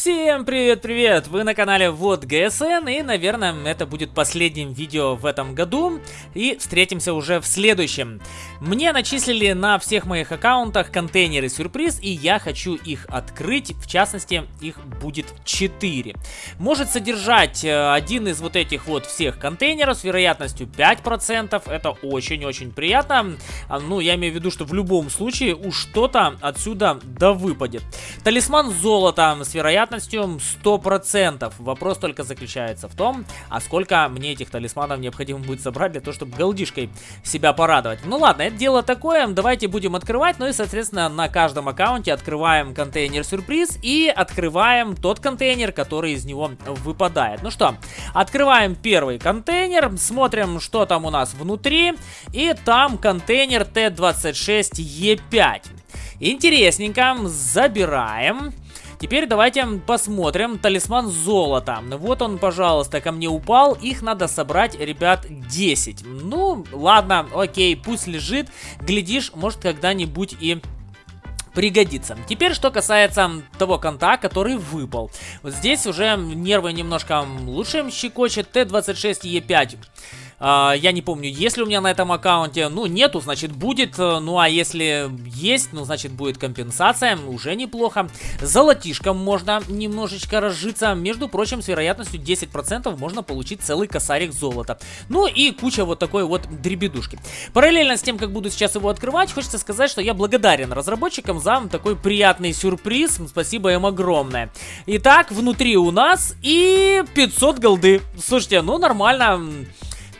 Всем привет-привет! Вы на канале Вот ГСН и, наверное, это будет последним видео в этом году и встретимся уже в следующем. Мне начислили на всех моих аккаунтах контейнеры сюрприз и я хочу их открыть, в частности, их будет 4. Может содержать э, один из вот этих вот всех контейнеров с вероятностью 5%, это очень-очень приятно. А, ну, я имею в виду, что в любом случае уж что-то отсюда да выпадет. Талисман золота с вероятностью вероятностью 100%. Вопрос только заключается в том, а сколько мне этих талисманов необходимо будет собрать для того, чтобы голдишкой себя порадовать. Ну ладно, это дело такое, давайте будем открывать, ну и соответственно на каждом аккаунте открываем контейнер сюрприз и открываем тот контейнер, который из него выпадает. Ну что, открываем первый контейнер, смотрим, что там у нас внутри, и там контейнер Т26Е5. Интересненько, забираем. Теперь давайте посмотрим талисман золота. Вот он, пожалуйста, ко мне упал. Их надо собрать, ребят, 10. Ну, ладно, окей, пусть лежит. Глядишь, может когда-нибудь и пригодится. Теперь, что касается того конта, который выпал. Вот здесь уже нервы немножко лучше щекочет. Т-26Е5 Uh, я не помню, есть ли у меня на этом аккаунте. Ну, нету, значит, будет. Ну, а если есть, ну, значит, будет компенсация. Уже неплохо. Золотишком можно немножечко разжиться. Между прочим, с вероятностью 10% можно получить целый косарик золота. Ну, и куча вот такой вот дребедушки. Параллельно с тем, как буду сейчас его открывать, хочется сказать, что я благодарен разработчикам за такой приятный сюрприз. Спасибо им огромное. Итак, внутри у нас и 500 голды. Слушайте, ну, нормально.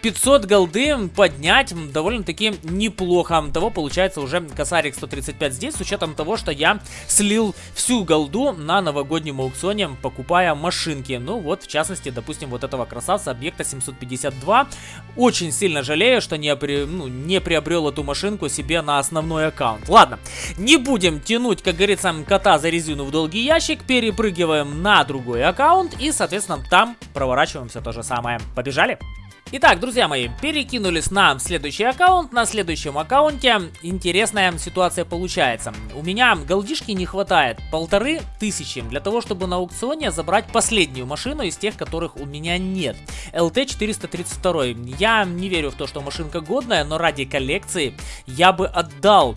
500 голды поднять довольно-таки неплохо. Того получается уже косарик 135 здесь, с учетом того, что я слил всю голду на новогоднем аукционе, покупая машинки. Ну вот, в частности, допустим, вот этого красавца, объекта 752. Очень сильно жалею, что не, при, ну, не приобрел эту машинку себе на основной аккаунт. Ладно, не будем тянуть, как говорится, кота за резину в долгий ящик, перепрыгиваем на другой аккаунт и, соответственно, там проворачиваем все то же самое. Побежали? Итак, друзья мои, перекинулись на следующий аккаунт. На следующем аккаунте интересная ситуация получается. У меня голдишки не хватает полторы тысячи для того, чтобы на аукционе забрать последнюю машину из тех, которых у меня нет. LT432. Я не верю в то, что машинка годная, но ради коллекции я бы отдал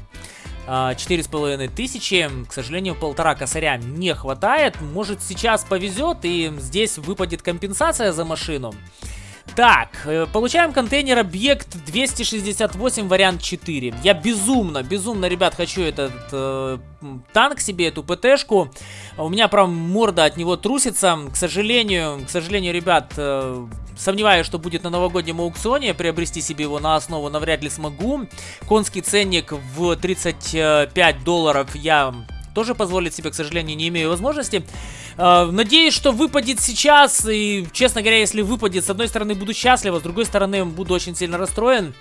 а, четыре с половиной тысячи. К сожалению, полтора косаря не хватает. Может сейчас повезет и здесь выпадет компенсация за машину. Так, э, получаем контейнер объект 268 вариант 4. Я безумно, безумно, ребят, хочу этот э, танк себе, эту ПТшку. У меня прям морда от него трусится. К сожалению, к сожалению, ребят, э, сомневаюсь, что будет на новогоднем аукционе. Приобрести себе его на основу навряд ли смогу. Конский ценник в 35 долларов я тоже позволить себе, к сожалению, не имею возможности. Э, надеюсь, что выпадет сейчас, и, честно говоря, если выпадет, с одной стороны, буду счастлив, а с другой стороны, буду очень сильно расстроен.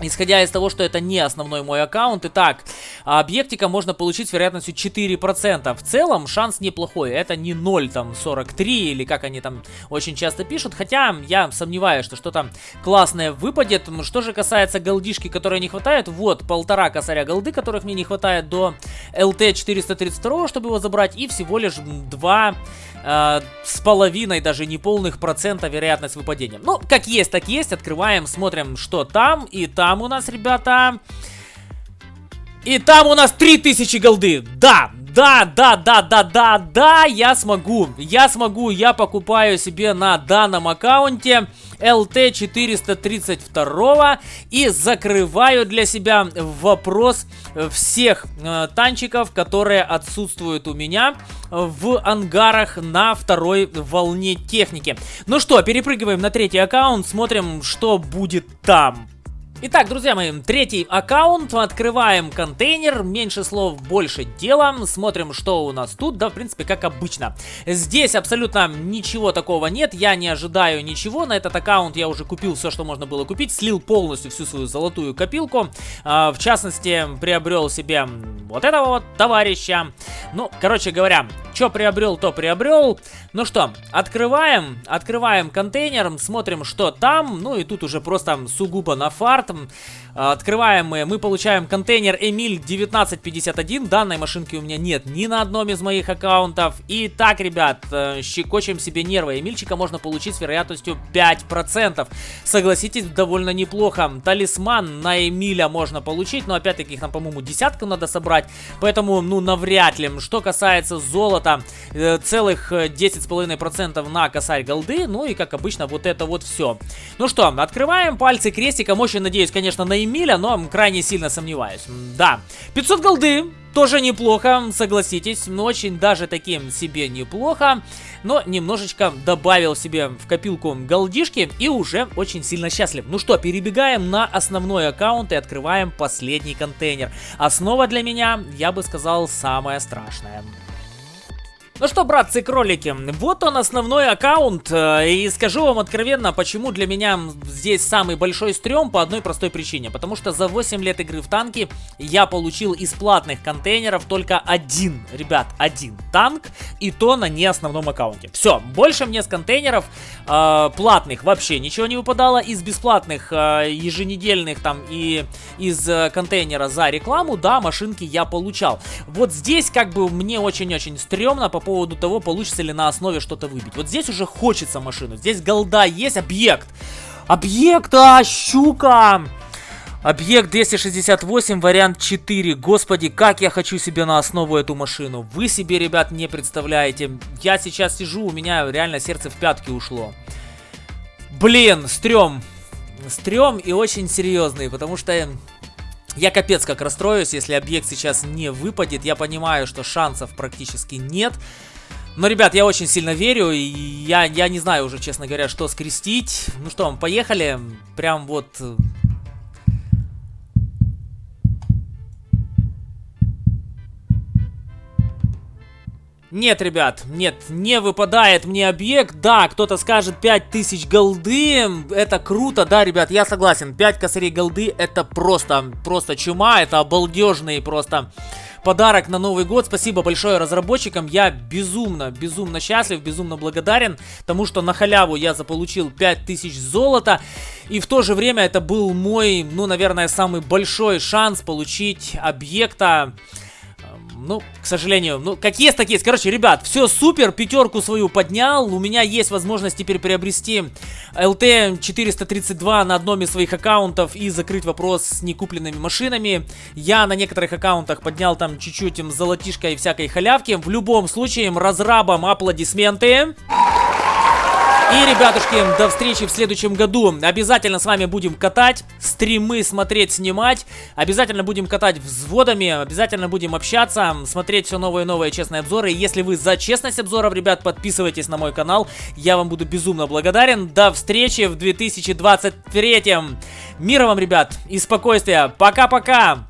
Исходя из того, что это не основной мой аккаунт. Итак, объектика можно получить с вероятностью 4%. В целом шанс неплохой. Это не 0, там, 43 или как они там очень часто пишут. Хотя я сомневаюсь, что что-то классное выпадет. Что же касается голдишки, которой не хватает. Вот, полтора косаря голды, которых мне не хватает до LT 432, чтобы его забрать. И всего лишь 2 э, с половиной, даже не полных процента вероятность выпадения. Ну, как есть, так есть. Открываем, смотрим, что там. И там у нас, ребята... И там у нас 3000 голды. Да, да, да, да, да, да, да, я смогу. Я смогу, я покупаю себе на данном аккаунте LT432 и закрываю для себя вопрос всех э, танчиков, которые отсутствуют у меня в ангарах на второй волне техники. Ну что, перепрыгиваем на третий аккаунт, смотрим, что будет там. Итак, друзья мои, третий аккаунт, открываем контейнер, меньше слов, больше дела, смотрим, что у нас тут, да, в принципе, как обычно. Здесь абсолютно ничего такого нет, я не ожидаю ничего, на этот аккаунт я уже купил все, что можно было купить, слил полностью всю свою золотую копилку, а, в частности, приобрел себе вот этого вот товарища. Ну, короче говоря, что приобрел, то приобрел. Ну что, открываем, открываем контейнер, смотрим, что там. Ну и тут уже просто сугубо на фарт. Открываем мы, мы получаем контейнер Эмиль 1951. Данной машинки у меня нет ни на одном из моих аккаунтов. И так, ребят, э, щекочем себе нервы. Эмильчика можно получить с вероятностью 5%. Согласитесь, довольно неплохо. Талисман на Эмиля можно получить, но опять-таки их нам, по-моему, десятку надо собрать. Поэтому, ну, навряд ли. Что касается золота, э, целых 10,5% э, на косарь голды. Ну и, как обычно, вот это вот все. Ну что, открываем пальцы крестиком. Очень надеюсь, конечно, на Эмиля, но крайне сильно сомневаюсь. Да, 500 голды, тоже неплохо, согласитесь, но очень даже таким себе неплохо. Но немножечко добавил себе в копилку голдишки и уже очень сильно счастлив. Ну что, перебегаем на основной аккаунт и открываем последний контейнер. Основа для меня, я бы сказал, самая страшная. Ну что, братцы-кролики, вот он основной аккаунт, э, и скажу вам откровенно, почему для меня здесь самый большой стрём по одной простой причине. Потому что за 8 лет игры в танки я получил из платных контейнеров только один, ребят, один танк, и то на не основном аккаунте. Все, больше мне с контейнеров э, платных вообще ничего не выпадало, из бесплатных э, еженедельных там и из э, контейнера за рекламу, да, машинки я получал. Вот здесь как бы мне очень-очень стрёмно по поводу того, получится ли на основе что-то выбить. Вот здесь уже хочется машину. Здесь голда есть, объект. Объект, а, щука! Объект 268, вариант 4. Господи, как я хочу себе на основу эту машину. Вы себе, ребят, не представляете. Я сейчас сижу, у меня реально сердце в пятки ушло. Блин, стрём. Стрём и очень серьезный, потому что я капец как расстроюсь, если объект сейчас не выпадет. Я понимаю, что шансов практически нет. Но, ребят, я очень сильно верю, и я, я не знаю уже, честно говоря, что скрестить. Ну что, поехали. Прям вот Нет, ребят, нет, не выпадает мне объект. Да, кто-то скажет 5000 голды. Это круто, да, ребят, я согласен. 5 косарей голды это просто, просто чума. Это обалдежный просто подарок на Новый год. Спасибо большое разработчикам. Я безумно, безумно счастлив, безумно благодарен тому, что на халяву я заполучил 5000 золота. И в то же время это был мой, ну, наверное, самый большой шанс получить объекта ну, к сожалению, ну, как есть, так есть. Короче, ребят, все супер, пятерку свою поднял. У меня есть возможность теперь приобрести LT432 на одном из своих аккаунтов и закрыть вопрос с некупленными машинами. Я на некоторых аккаунтах поднял там чуть-чуть им золотишко и всякой халявки. В любом случае, разрабам аплодисменты. И, ребятушки, до встречи в следующем году. Обязательно с вами будем катать, стримы смотреть, снимать. Обязательно будем катать взводами, обязательно будем общаться, смотреть все новые и новые честные обзоры. Если вы за честность обзоров, ребят, подписывайтесь на мой канал. Я вам буду безумно благодарен. До встречи в 2023. Мира вам, ребят, и спокойствия. Пока-пока.